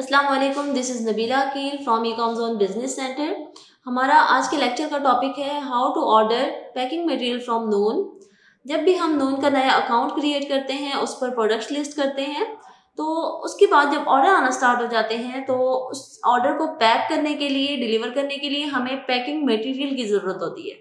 السلام علیکم this is Nabila keel from E com zone business center ہمارا آج کے لیکچر کا ٹاپک ہے how to order packing material from Noon جب بھی ہم نون کا نیا اکاؤنٹ کریٹ کرتے ہیں، اس پر پروڈکٹس لسٹ کرتے ہیں، تو اس کے بعد جب آرڈر آنا اسٹارٹ ہو جاتے ہیں، تو اس آرڈر کو پیک کرنے کے لیے ڈلیور کرنے کے لیے ہمیں پیکنگ مٹیریل کی ضرورت ہوتی ہے۔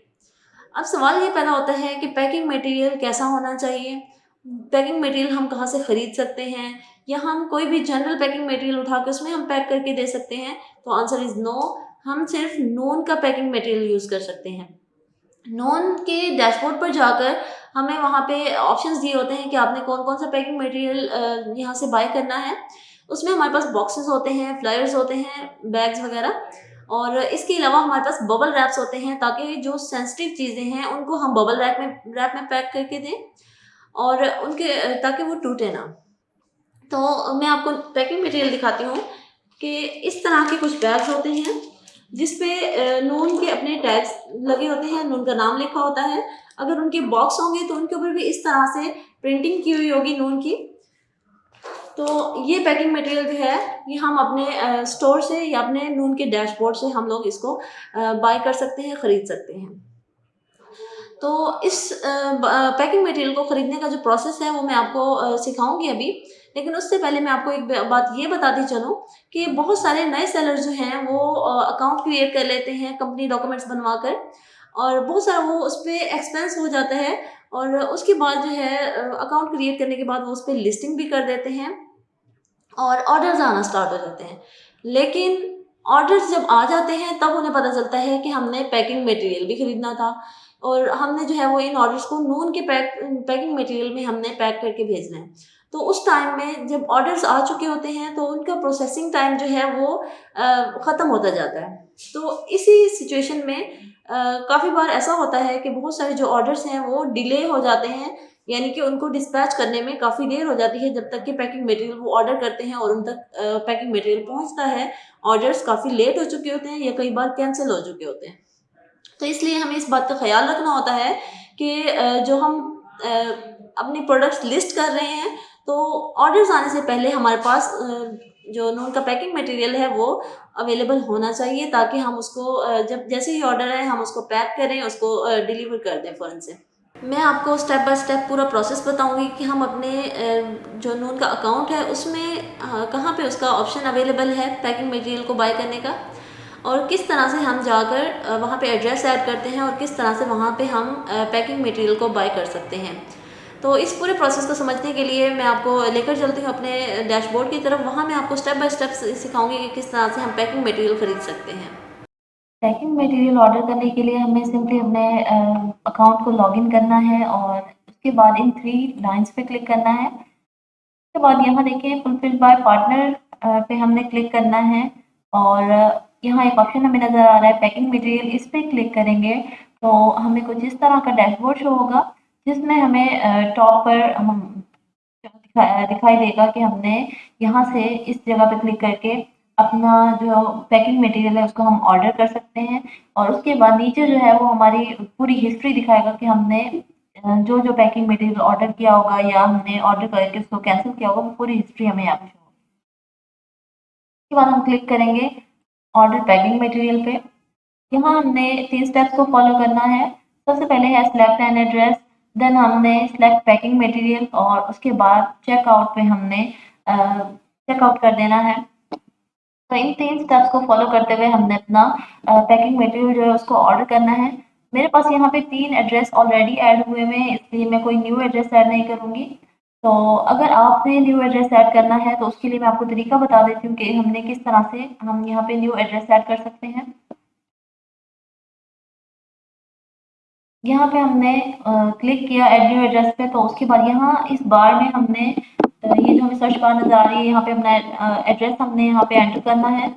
اب سوال یہ پیدا ہوتا ہے کہ پیکنگ مٹیریل کیسا ہونا چاہیے؟ پیکنگ مٹیریل ہم کہاں سے خرید سکتے ہیں یا ہم کوئی بھی جنرل پیکنگ مٹیریل اٹھا کے اس میں ہم پیک کر کے دے سکتے ہیں، تو آنسر از نو ہم صرف نون کا پیکنگ مٹیریل یوز کر سکتے ہیں۔ نون کے ڈیش بورڈ پر جا کر ہمیں وہاں پہ آپشنس دیے ہوتے ہیں کہ آپ نے کون کون سا پیکنگ مٹیریل یہاں سے بائی کرنا ہے۔ اس میں ہمارے پاس باکسز ہوتے ہیں فلائرز ہوتے ہیں بیگز وغیرہ۔ اور اس کے علاوہ ہمارے پاس ببل ریپس ہوتے ہیں تاکہ جو سینسٹیو چیزیں ہیں ان کو ہم ببل ریپ میں ریپ میں پیک کر کے دیں۔ اور ان کے، تاکہ وہ ٹوٹے نہ۔ تو میں آپ کو پیکنگ مٹیریل دکھاتی ہوں کہ اس طرح کے کچھ بیگس ہوتے ہیں، جس پہ نون کے اپنے ٹیگس لگے ہوتے ہیں، نون کا نام لکھا ہوتا ہے۔ اگر ان کے باکس ہوں گے تو ان کے اوپر بھی اس طرح سے پرنٹنگ کی ہوئی ہوگی نون کی۔ تو یہ پیکنگ مٹیریل جو ہے، یہ ہم اپنے اسٹور سے یا اپنے نون کے ڈیش بورڈ سے ہم لوگ اس کو بائی کر سکتے ہیں، خرید سکتے ہیں۔ تو اس پیکنگ مٹیریل کو خریدنے کا جو پروسیس ہے وہ میں آپ کو سکھاؤں گی ابھی۔ لیکن اس سے پہلے میں آپ کو ایک بات یہ بتاتی چلوں کہ بہت سارے نئے سیلر جو ہیں وہ اکاؤنٹ کریٹ کر لیتے ہیں کمپنی ڈاکومنٹس بنوا کر۔ اور بہت سارا وہ اس پہ ایکسپینس ہو جاتا ہے۔ اور اس کے بعد جو ہے اکاؤنٹ کریٹ کرنے کے بعد وہ اس پہ لسٹنگ بھی کر دیتے ہیں۔ اور آڈرز آنا اسٹارٹ ہو جاتے ہیں۔ لیکن آڈرز جب آ جاتے ہیں، تب انہیں پتہ چلتا ہے کہ ہم نے پیکنگ مٹیریل بھی خریدنا تھا۔ اور ہم نے جو ہے وہ ان آڈرس کو نون کے پیک پیکنگ مٹیریل میں ہم نے پیک کر کے بھیجنا ہے۔ تو اس ٹائم میں جب آڈرس آ چکے ہوتے ہیں تو ان کا پروسیسنگ ٹائم جو ہے وہ ختم ہوتا جاتا ہے۔ تو اسی سچویشن میں کافی بار ایسا ہوتا ہے کہ بہت سارے جو آڈرس ہیں وہ ڈیلے ہو جاتے ہیں یعنی کہ ان کو ڈسپیچ کرنے میں کافی دیر ہو جاتی ہے جب تک کہ پیکنگ مٹیریل وہ آڈر کرتے ہیں اور ان تک پیکنگ مٹیریل پہنچتا ہے۔ آڈرس کافی لیٹ ہو چکے ہوتے ہیں یا کئی بار کینسل ہو چکے ہوتے ہیں۔ تو اس لیے ہمیں اس بات کا خیال رکھنا ہوتا ہے کہ جو ہم اپنی پروڈکٹس لسٹ کر رہے ہیں، تو آڈرز آنے سے پہلے ہمارے پاس جو نون کا پیکنگ مٹیریل ہے، وہ اویلیبل ہونا چاہیے تاکہ ہم اس کو جب جیسے ہی آڈر ہے ہم اس کو پیک کریں، اس کو ڈیلیور کر دیں فوراً سے۔ میں آپ کو اسٹیپ بائی اسٹیپ پورا پروسیس بتاؤں گی کہ ہم اپنے جو نون کا اکاؤنٹ ہے، اس میں کہاں پہ اس کا آپشن اویلیبل ہے پیکنگ مٹیریل کو بائی کرنے کا؟ اور کس طرح سے ہم جا کر وہاں پہ ایڈریس ایڈ کرتے ہیں اور کس طرح سے وہاں پہ ہم پیکنگ مٹیریل کو بائی کر سکتے ہیں۔ تو اس پورے پروسیس کو سمجھنے کے لیے میں آپ کو لے کر چلتی ہوں اپنے ڈیش بورڈ کی طرف۔ وہاں میں آپ کو اسٹیپ بائی اسٹیپ سکھاؤں گی کہ کس طرح سے ہم پیکنگ مٹیریل خرید سکتے ہیں۔ پیکنگ مٹیریل آرڈر کرنے کے لیے ہمیں سمپلی اپنے اکاؤنٹ کو لاگ ان کرنا ہے اور اس کے بعد ان تھری لائنس پہ کلک کرنا ہے۔ اس کے بعد یہاں دیکھیں فلفل بائی پارٹنر پہ ہم نے کلک کرنا ہے اور یہاں ایک آپشن ہمیں نظر آ رہا ہے پیکنگ مٹیریل اس پہ کلک کریں گے تو ہمیں کچھ اس طرح کا ڈیش بورڈ شو ہوگا، جس میں ہمیں ٹاپ پر ہم دکھائی دے گا کہ ہم نے یہاں سے اس جگہ پہ کلک کر کے اپنا جو پیکنگ مٹیریل ہے اس کو ہم آرڈر کر سکتے ہیں۔ اور اس کے بعد نیچے جو ہے وہ ہماری پوری ہسٹری دکھائے گا کہ ہم نے جو جو پیکنگ مٹیریل آرڈر کیا ہوگا یا ہم نے آرڈر کر کے اس کو کینسل کیا ہوگا، وہ پوری ہسٹری ہمیں یہاں پہ شو ہوگی۔ اس کے بعد ہم کلک کریں گے آرڈر پیکنگ مٹیریل پہ یہاں ہم نے تین اسٹیپس کو فالو کرنا ہے سب سے پہلے ہے سلیکٹ این ایڈریس دین ہم نے سلیکٹ پیکنگ مٹیریل اور اس کے بعد چیک آؤٹ پہ ہم نے چیک آؤٹ کر دینا ہے تو ان تین اسٹیپس کو فالو کرتے ہوئے ہم نے اپنا پیکنگ مٹیریل جو ہے اس کو آرڈر کرنا ہے میرے پاس یہاں پہ تین ایڈریس آلریڈی ایڈ ہوئے ہیں اس لیے میں کوئی نیو ایڈریس ایڈ نہیں کروں گی تو اگر آپ نے نیو ایڈریس ایڈ کرنا ہے تو اس کے لیے میں آپ کو طریقہ بتا دیتی ہوں کہ ہم نے کس طرح سے ہم یہاں پہ نیو ایڈریس ایڈ کر سکتے ہیں۔ یہاں پہ ہم نے کلک کیا ایڈ نیو ایڈریس پہ تو اس کے بعد یہاں اس بار میں ہم نے یہ جو ہمیں سرچ بار نظر آ رہی ہے، یہاں پہ اپنا ایڈریس ہم نے یہاں پہ انٹر کرنا ہے۔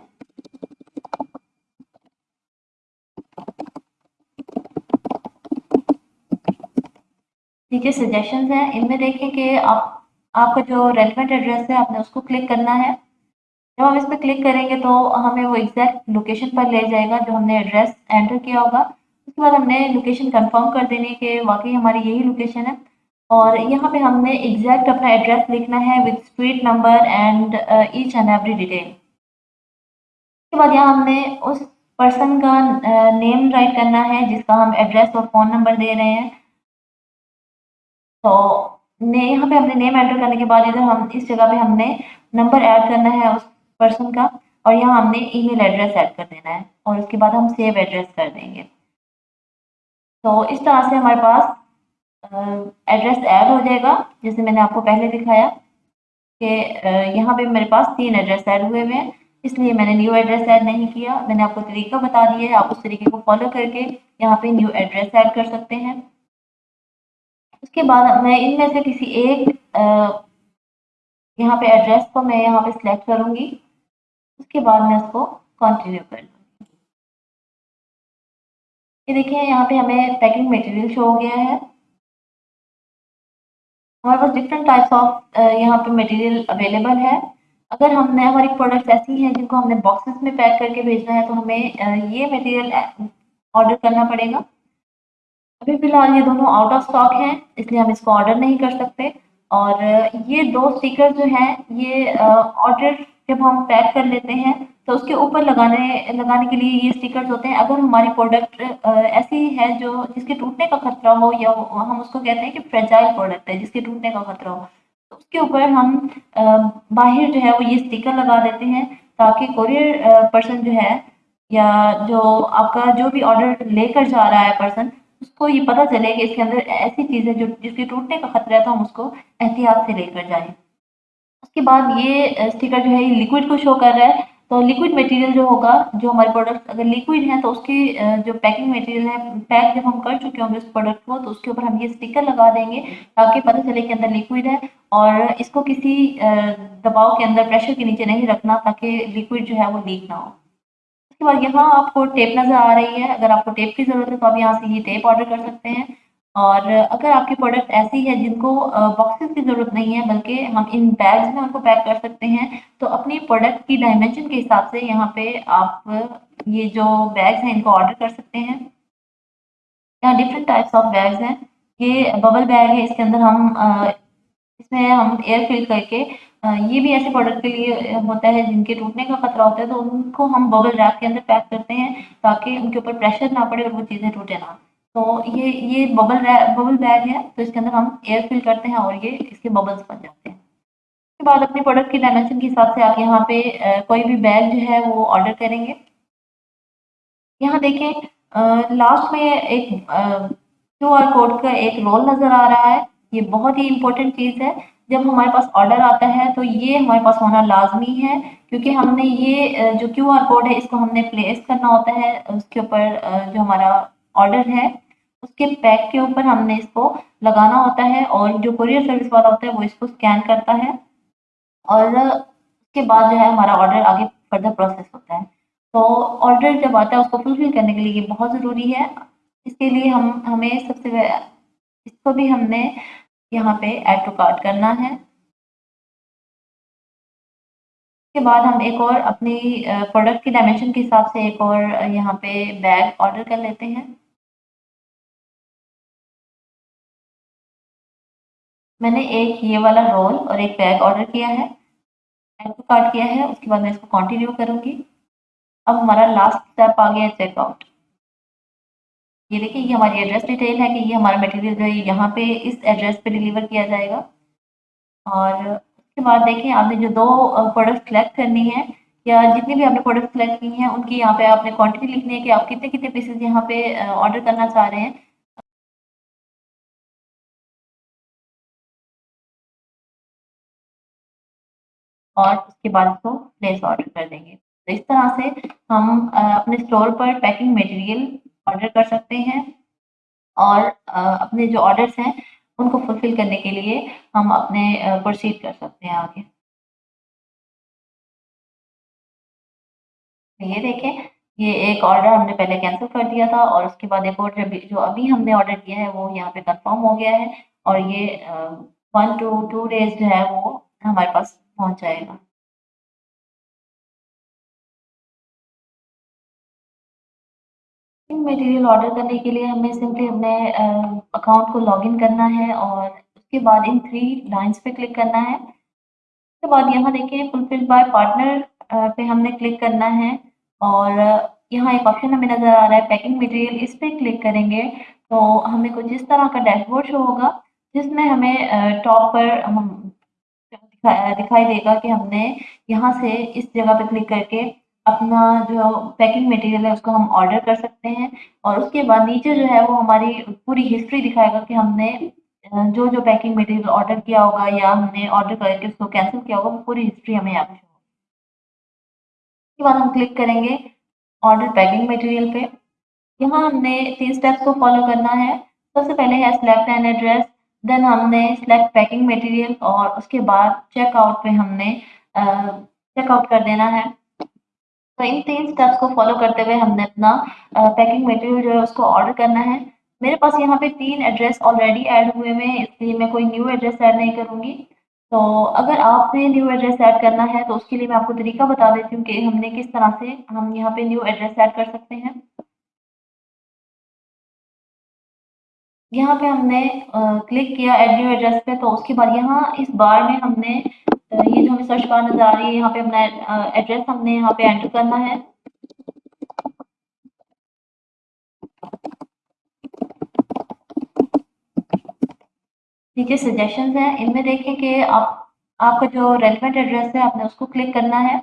جی، نیچے سجیشنز ہیں۔ ان میں دیکھیں کہ آپ آپ کا جو ریلیونٹ ایڈریس ہے، آپ نے اس کو کلک کرنا ہے۔ جب ہم اس پہ کلک کریں گے تو ہمیں وہ ایگزیکٹ لوکیشن پر لے جائے گا جو ہم نے ایڈریس انٹر کیا ہوگا۔ اس کے بعد ہم نے لوکیشن کنفرم کر دینی کہ واقعی ہماری یہی لوکیشن ہے۔ اور یہاں پہ ہم نے ایگزیکٹ اپنا ایڈریس لکھنا ہے with street number and H and every detail اس کے بعد یہاں ہم نے اس پرسن کا uh, نیم رائٹ کرنا ہے جس کا ہم ایڈریس اور فون نمبر دے رہے ہیں۔ تو یہاں پہ ہم نے نیم انٹر کرنے کے بعد ادھر ہم اس جگہ پہ ہم نے نمبر ایڈ کرنا ہے اس پرسن کا اور یہاں ہم نے ای میل ایڈریس ایڈ کر دینا ہے اور اس کے بعد ہم سیو ایڈریس کر دیں گے۔ تو اس طرح سے ہمارے پاس ایڈریس ایڈ ہو جائے گا۔ جیسے میں نے آپ کو پہلے دکھایا کہ یہاں پہ میرے پاس تین ایڈریس ایڈ ہوئے ہوئے ہیں۔ اس لیے میں نے نیو ایڈریس ایڈ نہیں کیا۔ میں نے آپ کو طریقہ بتا دیا ہے۔ آپ اس طریقے کو فالو کر کے یہاں پہ نیو ایڈریس ایڈ کر سکتے ہیں۔ اس کے بعد میں ان میں سے کسی ایک یہاں پہ ایڈریس کو میں یہاں پہ سلیکٹ کروں گی اس کے بعد میں اس کو کنٹینیو کر لوں۔ گی یہ دیکھیں، یہاں پہ ہمیں پیکنگ میٹیریل شو ہو گیا ہے۔ ہمارے پاس ڈفرینٹ ٹائپس آف یہاں پہ میٹیریل اویلیبل ہے۔ اگر ہم نے ہماری پروڈکٹس ایسی ہیں جن کو ہم نے باکسز میں پیک کر کے بھیجنا ہے، تو ہمیں یہ میٹیریل آرڈر کرنا پڑے گا۔ ابھی فی الحال یہ دونوں آؤٹ آف اسٹاک ہیں، اس لیے ہم اس کو آرڈر نہیں کر سکتے۔ اور یہ دو اسٹیکر جو ہیں، یہ آرڈر جب ہم پیک کر لیتے ہیں، تو اس کے اوپر لگانے لگانے کے لیے یہ اسٹیکرز ہوتے ہیں۔ اگر ہماری پروڈکٹ ایسی ہے جو، جس کے ٹوٹنے کا خطرہ ہو، یا ہم اس کو کہتے ہیں کہ فریجائل پروڈکٹ ہے، جس کے ٹوٹنے کا خطرہ ہو، تو اس کے اوپر ہم باہر جو ہے وہ یہ اسٹیکر لگا دیتے ہیں تاکہ کوریئر پرسن جو ہے، یا جو آپ کا جو بھی آرڈر لے کر جا رہا ہے پرسن اس کو یہ پتہ چلے کہ اس کے اندر ایسی چیز ہے جو جس کے ٹوٹنے کا خطرہ ہے تو ہم اس کو احتیاط سے لے کر جائیں۔ اس کے بعد یہ اسٹیکر جو ہے، یہ لیکوڈ کو شو کر رہا ہے۔ تو لیکوڈ میٹیریل جو ہوگا، جو ہمارے پروڈکٹ اگر لیکوڈ ہیں تو اس کی جو پیکنگ میٹیریل ہے پیک جب ہم کر چکے ہوں گے اس پروڈکٹ کو، تو اس کے اوپر ہم یہ اسٹیکر لگا دیں گے تاکہ پتہ چلے کہ اندر لیکوڈ ہے۔ اور اس کو کسی دباؤ کے اندر پریشر کے نیچے نہیں رکھنا تاکہ لیکوڈ جو ہے وہ لیک نہ ہو۔ کے بعد یہاں آپ کو ٹیپ نظر آ رہی ہے۔ اگر آپ کو ٹیپ کی ضرورت ہے تو آپ یہاں سے یہ ٹیپ آرڈر کر سکتے ہیں۔ اور اگر آپ کی پروڈکٹ ایسی ہے جن کو باکسز کی ضرورت نہیں ہے، بلکہ ہم ان بیگز میں ان کو پیک کر سکتے ہیں، تو اپنی پروڈکٹ کی ڈائمینشن کے حساب سے یہاں پہ آپ یہ جو بیگز ہیں ان کو آرڈر کر سکتے ہیں۔ یہاں ڈفرینٹ ٹائپس آف بیگز ہیں۔ یہ ببل بیگ ہے، اس کے اندر ہم اس میں ہم ایئر فل کر کے یہ بھی ایسے پروڈکٹ کے لیے ہوتا ہے جن کے ٹوٹنے کا خطرہ ہوتا ہے، تو ان کو ہم ببل ریپ کے اندر پیک کرتے ہیں تاکہ ان کے اوپر پریشر نہ پڑے اور وہ چیزیں ٹوٹے نہ۔ تو یہ یہ ببل ببل بیگ ہے، تو اس کے اندر ہم ایئر فل کرتے ہیں اور یہ اس کے ببلس بن جاتے ہیں۔ اس کے بعد اپنی پروڈکٹ کی ڈائمینشن کے حساب سے آپ یہاں پہ کوئی بھی بیگ جو ہے وہ آرڈر کریں گے۔ یہاں دیکھیں لاسٹ میں ایک کیو آر کوڈ کا ایک رول نظر آ رہا ہے۔ یہ بہت ہی امپورٹنٹ چیز ہے۔ جب ہمارے پاس آرڈر آتا ہے تو یہ ہمارے پاس ہونا لازمی ہے، کیونکہ ہم نے یہ جو کیو آر کوڈ ہے، اس کو ہم نے پلیس کرنا ہوتا ہے، اس کے اوپر جو ہمارا آرڈر ہے، اس کے پیک کے اوپر ہم نے اس کو لگانا ہوتا ہے اور جو کوریئر سروس والا ہوتا ہے وہ اس کو اسکین کرتا ہے اور اس کے بعد جو ہے ہمارا آرڈر آگے فردر پروسیس ہوتا ہے۔ تو آرڈر جب آتا ہے اس کو فلفل کرنے کے لیے یہ بہت ضروری ہے۔ اس کے لیے ہم، ہمیں سب سے، اس کو بھی ہم نے یہاں پہ ایڈ ٹو کارٹ کرنا ہے۔ اس کے بعد ہم ایک اور اپنی پروڈکٹ کی ڈائمینشن کے حساب سے ایک اور یہاں پہ بیگ آرڈر کر لیتے ہیں۔ میں نے ایک یہ والا رول اور ایک بیگ آرڈر کیا ہے۔ ایڈ ٹو کارٹ کیا ہے، اس کے بعد میں اس کو کنٹینیو کروں گی۔ اب ہمارا لاسٹ اسٹیپ آ گیا چیک آؤٹ یہ دیکھیں یہ ہماری ایڈریس ڈیٹیل ہے کہ یہ ہمارا میٹیریل جو ہے یہاں پہ اس ایڈریس پہ ڈلیور کیا جائے گا۔ اور اس کے بعد دیکھیں، آپ نے جو دو پروڈکٹ سلیکٹ کرنی ہے یا جتنی بھی آپ نے پروڈکٹ سلیکٹ کی ہیں، ان کی یہاں پہ آپ نے کوانٹٹی لکھنی ہے کہ آپ کتنے کتنے پیسز یہاں پہ آرڈر کرنا چاہ رہے ہیں۔ اور اس کے بعد اس کو پلیس آرڈر کر دیں گے۔ تو اس طرح سے ہم اپنے اسٹور پر پیکنگ میٹیریل آرڈر کر سکتے ہیں اور اپنے جو آرڈرس ہیں ان کو فلفل کرنے کے لیے ہم اپنے پروسیڈ کر سکتے ہیں آگے۔ یہ دیکھیں، یہ ایک آرڈر ہم نے پہلے کینسل کر دیا تھا اور اس کے بعد ایک اور جو ابھی ہم نے آرڈر کیا ہے وہ یہاں پہ کنفرم ہو گیا ہے اور یہ ون ٹو ٹو ڈیز جو ہے وہ ہمارے پاس پہنچ جائے گا۔ میٹیریل آرڈر کرنے کے لیے ہمیں سمپلی اپنے اکاؤنٹ کو لاگ ان کرنا ہے اور اس کے بعد ان تھری لائنس پہ کلک کرنا ہے۔ اس کے بعد یہاں دیکھیں فلفل بائی پارٹنر پہ ہم نے کلک کرنا ہے اور یہاں ایک آپشن ہمیں نظر آ رہا ہے پیکنگ مٹیریل اس پہ کلک کریں گے۔ تو ہمیں کچھ اس طرح کا ڈیش بورڈ شو ہوگا جس میں ہمیں ٹاپ پر دکھائی دے گا کہ ہم نے یہاں سے اس جگہ پہ کلک کر کے اپنا جو پیکنگ مٹیریل ہے، اس کو ہم آرڈر کر سکتے ہیں۔ اور اس کے بعد نیچے جو ہے، وہ ہماری پوری ہسٹری دکھائے گا کہ ہم نے جو جو پیکنگ مٹیریل آرڈر کیا ہوگا یا ہم نے آرڈر کر کے اس کو کینسل کیا ہوگا، وہ پوری ہسٹری ہمیں یہاں پہ شو اس کے بعد ہم کلک کریں گے آرڈر پیکنگ مٹیریل پہ۔ یہاں ہم نے تین اسٹیپس کو فالو کرنا ہے۔ سب سے پہلے ہے سلیکٹ این ایڈریس دین ہم نے سلیکٹ پیکنگ مٹیریل اور اس کے بعد چیک آؤٹ پہ ہم نے چیک آؤٹ کر دینا ہے۔ تو ان تین اسٹیپس کو فالو کرتے ہوئے ہم نے اپنا پیکنگ مٹیریل جو ہے اس کو آرڈر کرنا ہے۔ میرے پاس یہاں پہ تین ایڈریس آلریڈی ایڈ ہوئے ہوئے ہیں، اس لیے میں کوئی نیو ایڈریس ایڈ نہیں کروں گی۔ تو اگر آپ نے نیو ایڈریس ایڈ کرنا ہے، تو اس کے لیے میں آپ کو طریقہ بتا دیتی ہوں کہ ہم نے کس طرح سے ہم یہاں پہ نیو ایڈریس ایڈ کر سکتے ہیں۔ یہاں پہ ہم نے کلک کیا ایڈ نیو ایڈریس پہ، تو اس کے بعد یہاں اس بار میں ہم نے یہ جو ہمیں سرچ بار نظر آ رہی ہے، یہاں پہ اپنا ایڈریس ہم نے یہاں پہ انٹر کرنا ہے۔ نیچے سجیشنز ہیں، ان میں دیکھیں کہ آپ آپ کا جو ریلیونٹ ایڈریس ہے، آپ نے اس کو کلک کرنا ہے۔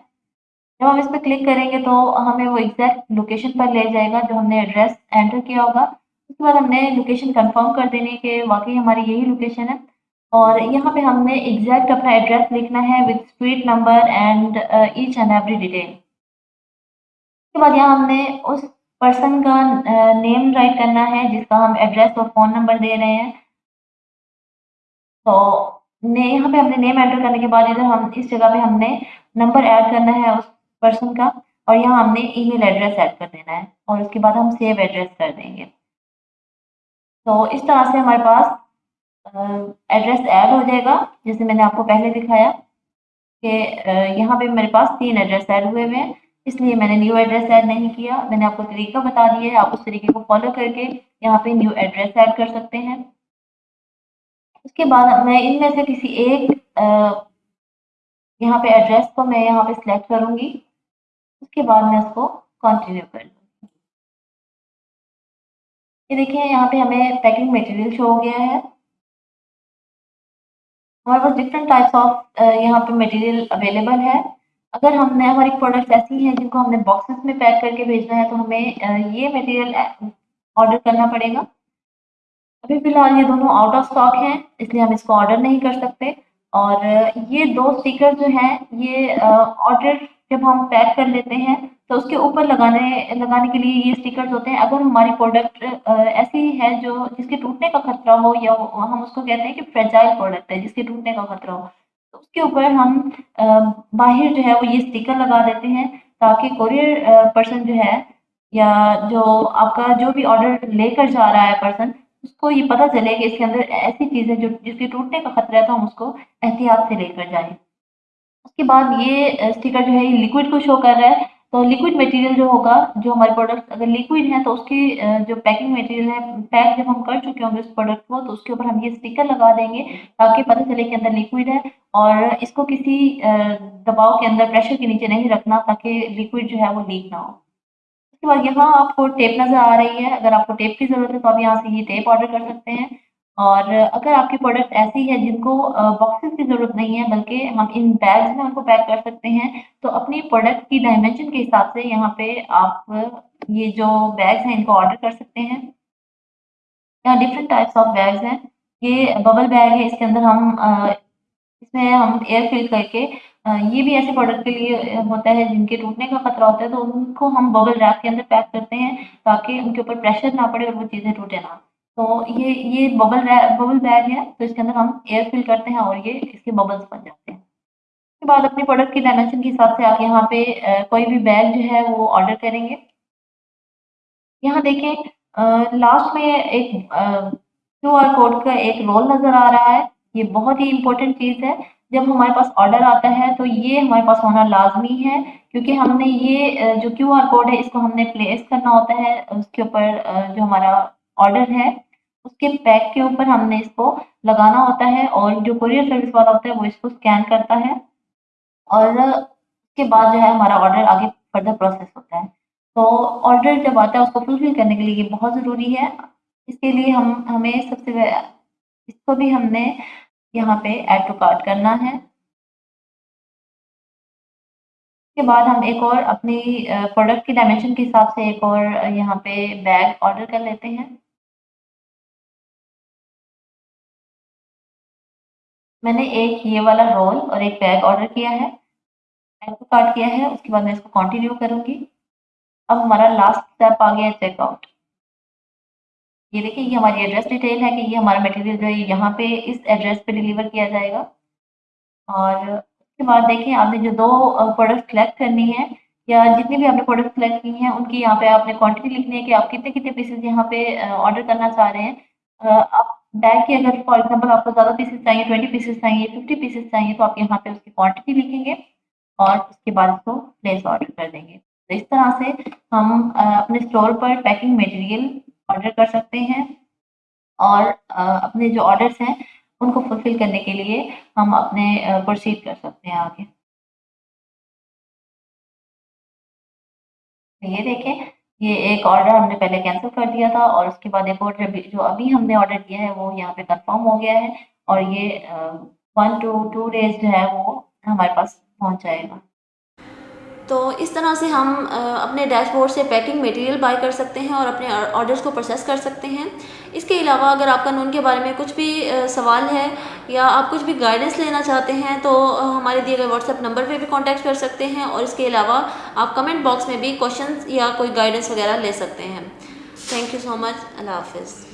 جب ہم اس پہ کلک کریں گے تو ہمیں وہ ایگزیکٹ لوکیشن پر لے جائے گا جو ہم نے ایڈریس انٹر کیا ہوگا۔ اس کے بعد ہم نے لوکیشن کنفرم کر دینی کہ واقعی ہماری یہی لوکیشن ہے۔ اور یہاں پہ ہم نے ایگزیکٹ اپنا ایڈریس لکھنا ہے with street number and H and every detail اس کے بعد یہاں ہم نے اس پرسن کا uh, نیم رائٹ کرنا ہے جس کا ہم ایڈریس اور فون نمبر دے رہے ہیں. تو یہاں پہ ہم نے نیم انٹر کرنے کے بعد ادھر ہم، اس جگہ پہ ہم نے نمبر ایڈ کرنا ہے اس پرسن کا اور یہاں ہم نے ای میل ایڈریس ایڈ کر دینا ہے اور اس کے بعد ہم سیو ایڈریس کر دیں گے. تو اس طرح سے ہمارے پاس ایڈریس ایڈ ہو جائے گا جیسے میں نے آپ کو پہلے دکھایا کہ یہاں پہ میرے پاس تین ایڈریس ایڈ ہوئے ہوئے ہیں اس لیے میں نے نیو ایڈریس ایڈ نہیں کیا میں نے آپ کو طریقہ بتا دیا ہے آپ اس طریقے کو فالو کر کے یہاں پہ نیو ایڈریس ایڈ کر سکتے ہیں اس کے بعد میں ان میں سے کسی ایک یہاں پہ ایڈریس کو میں یہاں پہ سلیکٹ کروں گی اس کے بعد میں اس کو کنٹینیو کر لوں گی یہ دیکھیں یہاں پہ ہمیں پیکنگ میٹیریل شو ہو گیا ہے ہمارے پاس ڈفرینٹ ٹائپس آف یہاں پہ مٹیریل اویلیبل ہے۔ اگر ہم نے ہماری پروڈکٹس ایسی ہیں جن کو ہم نے باکسز میں پیک کر کے بھیجنا ہے تو ہمیں uh, یہ مٹیریل آرڈر uh, کرنا پڑے گا۔ ابھی فی الحال یہ دونوں آؤٹ آف اسٹاک ہیں، اس لیے ہم اس کو آرڈر نہیں کر سکتے۔ اور یہ دو اسٹیکر جو ہیں، یہ uh, آرڈر جب ہم پیک کر لیتے ہیں، تو اس کے اوپر لگانے لگانے کے لیے یہ اسٹیکرز ہوتے ہیں۔ اگر ہماری پروڈکٹ ایسی ہے جو، جس کے ٹوٹنے کا خطرہ ہو یا ہم اس کو کہتے ہیں کہ فریجائل پروڈکٹ ہے، جس کے ٹوٹنے کا خطرہ ہو، تو اس کے اوپر ہم باہر جو ہے وہ یہ اسٹیکر لگا دیتے ہیں تاکہ کوریئر پرسن جو ہے یا جو آپ کا جو بھی آرڈر لے کر جا رہا ہے پرسن اس کو یہ پتہ چلے کہ اس کے اندر ایسی چیز ہے جو، جس کے ٹوٹنے کا خطرہ ہے، تو ہم اس کو احتیاط سے لے کر جائیں۔ اس کے بعد یہ اسٹیکر جو ہے یہ لیکوڈ کو شو کر رہا ہے۔ تو لیکوڈ مٹیریل جو ہوگا، جو ہمارے پروڈکٹ اگر لیکوڈ ہیں، تو اس کی جو پیکنگ مٹیریل ہے پیک جب ہم کر چکے ہوں گے اس پروڈکٹ کو، تو اس کے اوپر ہم یہ اسٹیکر لگا دیں گے تاکہ پتہ چلے کہ اندر لیکوڈ ہے۔ اور اس کو کسی دباؤ کے اندر پریشر کے نیچے نہیں رکھنا تاکہ لیکوڈ جو ہے وہ لیک نہ ہو۔ اس کے بعد یہاں آپ کو ٹیپ نظر آ رہی ہے۔ اگر آپ کو ٹیپ کی ضرورت ہے، تو آپ یہاں سے یہ ٹیپ آرڈر کر سکتے ہیں۔ اور اگر آپ کی پروڈکٹ ایسی ہے جن کو باکسز کی ضرورت نہیں ہے بلکہ ہم ان بیگز میں ان کو پیک کر سکتے ہیں، تو اپنی پروڈکٹ کی ڈائمینشن کے حساب سے یہاں پہ آپ یہ جو بیگز ہیں ان کو آرڈر کر سکتے ہیں۔ یہاں ڈفرینٹ ٹائپس آف بیگز ہیں۔ یہ ببل بیگ ہے، اس کے اندر ہم اس میں ہم ایئر فل کر کے یہ بھی ایسے پروڈکٹ کے لیے ہوتا ہے جن کے ٹوٹنے کا خطرہ ہوتا ہے، تو ان کو ہم ببل ریپ کے اندر پیک کرتے ہیں تاکہ ان کے اوپر پریشر نہ پڑے اور وہ چیزیں ٹوٹے نہ۔ تو یہ یہ ببل ببل بیگ ہے، تو اس کے اندر ہم ایئر فل کرتے ہیں اور یہ اس کے ببلس بن جاتے ہیں۔ اس کے بعد اپنی پروڈکٹ کی ڈائمینشن کے حساب سے آپ یہاں پہ کوئی بھی بیگ جو ہے وہ آرڈر کریں گے۔ یہاں دیکھیں لاسٹ میں ایک کیو آر کوڈ کا ایک رول نظر آ رہا ہے۔ یہ بہت ہی امپورٹنٹ چیز ہے۔ جب ہمارے پاس آرڈر آتا ہے تو یہ ہمارے پاس ہونا لازمی ہے، کیونکہ ہم نے یہ جو کیو آر کوڈ ہے، اس کو ہم نے پلیس کرنا ہوتا ہے۔ اس کے اوپر جو ہمارا آرڈر ہے اس کے پیک کے اوپر ہم نے اس کو لگانا ہوتا ہے اور جو کوریئر سروس والا ہوتا ہے وہ اس کو اسکین کرتا ہے اور اس کے بعد جو ہے ہمارا آرڈر آگے فردر پروسیس ہوتا ہے۔ تو آرڈر جب آتا ہے اس کو فلفل کرنے کے لیے یہ بہت ضروری ہے۔ اس کے لیے ہم، ہمیں سب سے اس کو بھی ہم نے یہاں پہ ایڈ ٹو کارٹ کرنا ہے۔ اس کے بعد ہم ایک اور اپنی پروڈکٹ کی ڈائمینشن کے حساب سے ایک اور یہاں پہ بیگ آرڈر کر لیتے ہیں۔ میں نے ایک یہ والا رول اور ایک بیگ آرڈر کیا ہے۔ ایڈ کو کیا ہے، اس کے بعد میں اس کو کنٹینیو کروں گی۔ اب ہمارا لاسٹ اسٹیپ آ گیا ہے چیک آؤٹ یہ دیکھیں، یہ ہماری ایڈریس ڈیٹیل ہے کہ یہ ہمارا میٹیریل جو ہے یہاں پہ اس ایڈریس پہ ڈیلیور کیا جائے گا۔ اور اس کے بعد دیکھیں، آپ نے جو دو پروڈکٹ سلیکٹ کرنی ہے یا جتنی بھی آپ نے پروڈکٹ سلیکٹ کی ہیں، ان کی یہاں پہ آپ نے کوانٹٹی لکھنی ہے کہ آپ کتنے کتنے پیسز یہاں پہ آرڈر کرنا چاہ رہے ہیں۔ آپ بیگ کی اگر فار ایگزامپل آپ کو زیادہ پیسز چاہیے ٹوئنٹی پیسز چاہیے ففٹی پیسز چاہیے، تو آپ یہاں پہ اس کی کوانٹٹی لکھیں گے اور اس کے بعد اس کو پلیس آرڈر کر دیں گے۔ تو اس طرح سے ہم اپنے اسٹور پر پیکنگ میٹیریل آرڈر کر سکتے ہیں اور اپنے جو آرڈرس ہیں ان کو فلفل کرنے کے لیے ہم اپنے پروسیڈ کر سکتے ہیں آگے۔ یہ دیکھیں یہ ایک آرڈر ہم نے پہلے کینسل کر دیا تھا اور اس کے بعد ایک آرڈر جو ابھی ہم نے آرڈر کیا ہے وہ یہاں پہ کنفرم ہو گیا ہے اور یہ ون ٹو ٹو ڈیز جو ہے وہ ہمارے پاس پہنچ جائے گا۔ تو اس طرح سے ہم اپنے ڈیش بورڈ سے پیکنگ میٹیریل بائی کر سکتے ہیں اور اپنے آرڈرز کو پروسیس کر سکتے ہیں۔ اس کے علاوہ اگر آپ کا نون کے بارے میں کچھ بھی سوال ہے یا آپ کچھ بھی گائیڈنس لینا چاہتے ہیں تو ہمارے دیے گئے واٹس ایپ نمبر پہ بھی کانٹیکٹ کر سکتے ہیں اور اس کے علاوہ آپ کمنٹ باکس میں بھی کوشچنس یا کوئی گائیڈنس وغیرہ لے سکتے ہیں۔ تھینک یو سو مچ اللہ حافظ۔